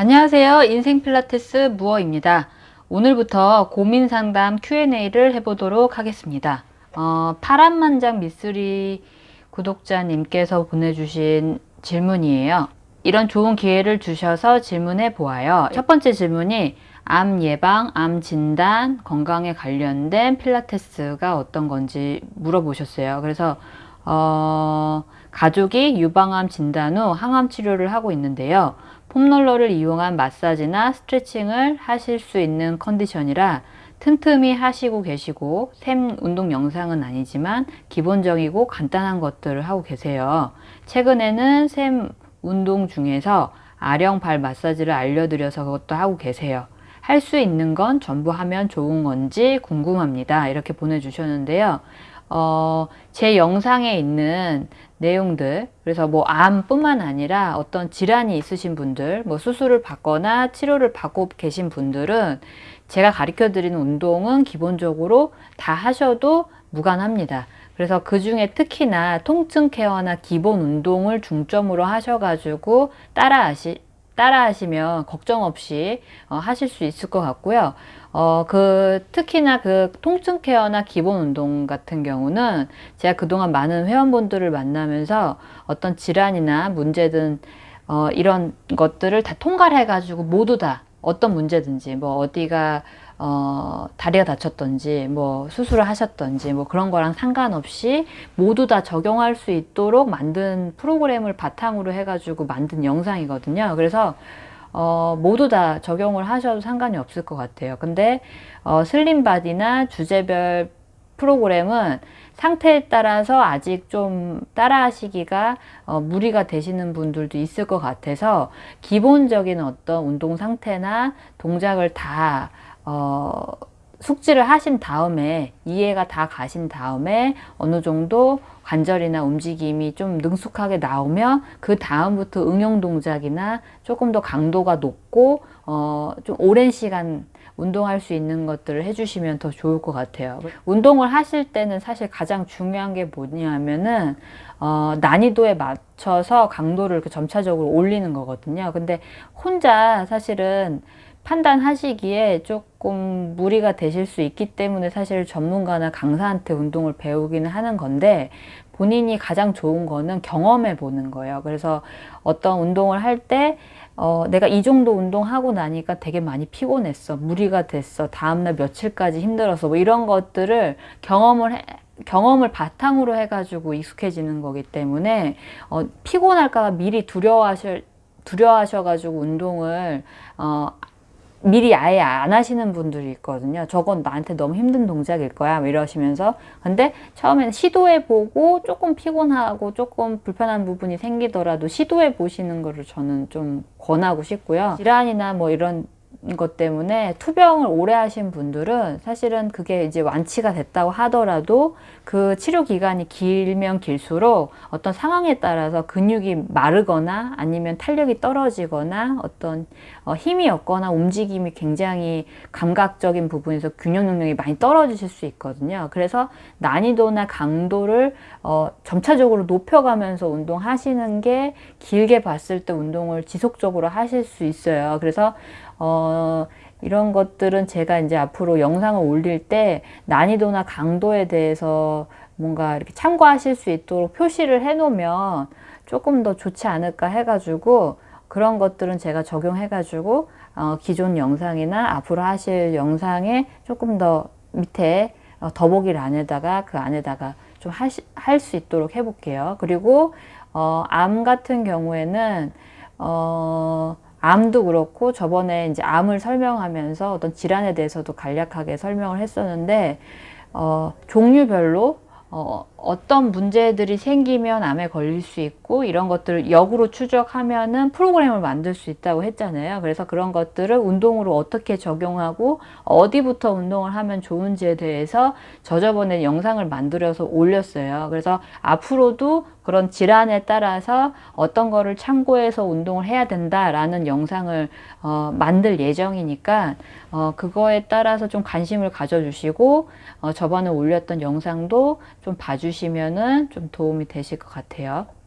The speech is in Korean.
안녕하세요. 인생 필라테스 무어입니다. 오늘부터 고민 상담 Q&A를 해보도록 하겠습니다. 어, 파란만장 미쓰리 구독자님께서 보내주신 질문이에요. 이런 좋은 기회를 주셔서 질문해 보아요. 첫 번째 질문이 암 예방, 암 진단, 건강에 관련된 필라테스가 어떤 건지 물어보셨어요. 그래서 어, 가족이 유방암 진단 후 항암 치료를 하고 있는데요. 폼롤러를 이용한 마사지나 스트레칭을 하실 수 있는 컨디션이라 틈틈이 하시고 계시고 샘 운동 영상은 아니지만 기본적이고 간단한 것들을 하고 계세요. 최근에는 샘 운동 중에서 아령 발 마사지를 알려드려서 그것도 하고 계세요. 할 수 있는 건 전부 하면 좋은 건지 궁금합니다. 이렇게 보내주셨는데요. 어, 제 영상에 있는 내용들 그래서 뭐 암뿐만 아니라 어떤 질환이 있으신 분들 뭐 수술을 받거나 치료를 받고 계신 분들은 제가 가르쳐 드리는 운동은 기본적으로 다 하셔도 무관합니다. 그래서 그 중에 특히나 통증 케어나 기본 운동을 중점으로 하셔가지고 따라 하시 따라 하시면 걱정 없이 어, 하실 수 있을 것 같고요. 어, 그, 특히나 그 통증 케어나 기본 운동 같은 경우는 제가 그동안 많은 회원분들을 만나면서 어떤 질환이나 문제든 어, 이런 것들을 다 통과해 가지고 모두 다 어떤 문제든지 뭐 어디가 어, 다리가 다쳤던지 뭐 수술을 하셨던지 뭐 그런 거랑 상관없이 모두 다 적용할 수 있도록 만든 프로그램을 바탕으로 해가지고 만든 영상이거든요. 그래서 어, 모두 다 적용을 하셔도 상관이 없을 것 같아요. 근데 어, 슬림바디나 주제별 프로그램은 상태에 따라서 아직 좀 따라 하시기가 어, 무리가 되시는 분들도 있을 것 같아서 기본적인 어떤 운동 상태나 동작을 다 어, 숙지를 하신 다음에 이해가 다 가신 다음에 어느 정도 관절이나 움직임이 좀 능숙하게 나오면 그 다음부터 응용 동작이나 조금 더 강도가 높고 어, 좀 오랜 시간 운동할 수 있는 것들을 해주시면 더 좋을 것 같아요. 운동을 하실 때는 사실 가장 중요한 게 뭐냐면은 어, 난이도에 맞춰서 강도를 점차적으로 올리는 거거든요. 근데 혼자 사실은 판단하시기에 조금 무리가 되실 수 있기 때문에 사실 전문가나 강사한테 운동을 배우기는 하는 건데 본인이 가장 좋은 거는 경험해 보는 거예요. 그래서 어떤 운동을 할때 어, 내가 이 정도 운동하고 나니까 되게 많이 피곤했어. 무리가 됐어. 다음날 며칠까지 힘들어서 뭐 이런 것들을 경험을 해, 경험을 바탕으로 해가지고 익숙해지는 거기 때문에 어, 피곤할까봐 미리 두려워하셔 두려워하셔가지고 운동을 어, 미리 아예 안 하시는 분들이 있거든요. 저건 나한테 너무 힘든 동작일 거야. 뭐 이러시면서. 근데 처음에는 시도해 보고 조금 피곤하고 조금 불편한 부분이 생기더라도 시도해 보시는 거를 저는 좀 권하고 싶고요. 질환이나 뭐 이런 것 때문에 투병을 오래 하신 분들은 사실은 그게 이제 완치가 됐다고 하더라도 그 치료 기간이 길면 길수록 어떤 상황에 따라서 근육이 마르거나 아니면 탄력이 떨어지거나 어떤 어, 힘이 없거나 움직임이 굉장히 감각적인 부분에서 균형 능력이 많이 떨어지실 수 있거든요. 그래서 난이도나 강도를 어, 점차적으로 높여가면서 운동하시는 게 길게 봤을 때 운동을 지속적으로 하실 수 있어요. 그래서 어, 이런 것들은 제가 이제 앞으로 영상을 올릴 때 난이도나 강도에 대해서 뭔가 이렇게 참고하실 수 있도록 표시를 해 놓으면 조금 더 좋지 않을까 해가지고 그런 것들은 제가 적용해가지고 어, 기존 영상이나 앞으로 하실 영상에 조금 더 밑에 어, 더보기란에다가 그 안에다가 좀 할 수 있도록 해볼게요. 그리고 어, 암 같은 경우에는 어, 암도 그렇고 저번에 이제 암을 설명하면서 어떤 질환에 대해서도 간략하게 설명을 했었는데 어, 종류별로 어, 어떤 문제들이 생기면 암에 걸릴 수 있고 이런 것들을 역으로 추적하면은 프로그램을 만들 수 있다고 했잖아요. 그래서 그런 것들을 운동으로 어떻게 적용하고 어디부터 운동을 하면 좋은지에 대해서 저 저번에 영상을 만들어서 올렸어요. 그래서 앞으로도 그런 질환에 따라서 어떤 거를 참고해서 운동을 해야 된다라는 영상을 어, 만들 예정이니까 어, 그거에 따라서 좀 관심을 가져주시고 어, 저번에 올렸던 영상도 좀 봐 주시면은 좀 도움이 되실 것 같아요.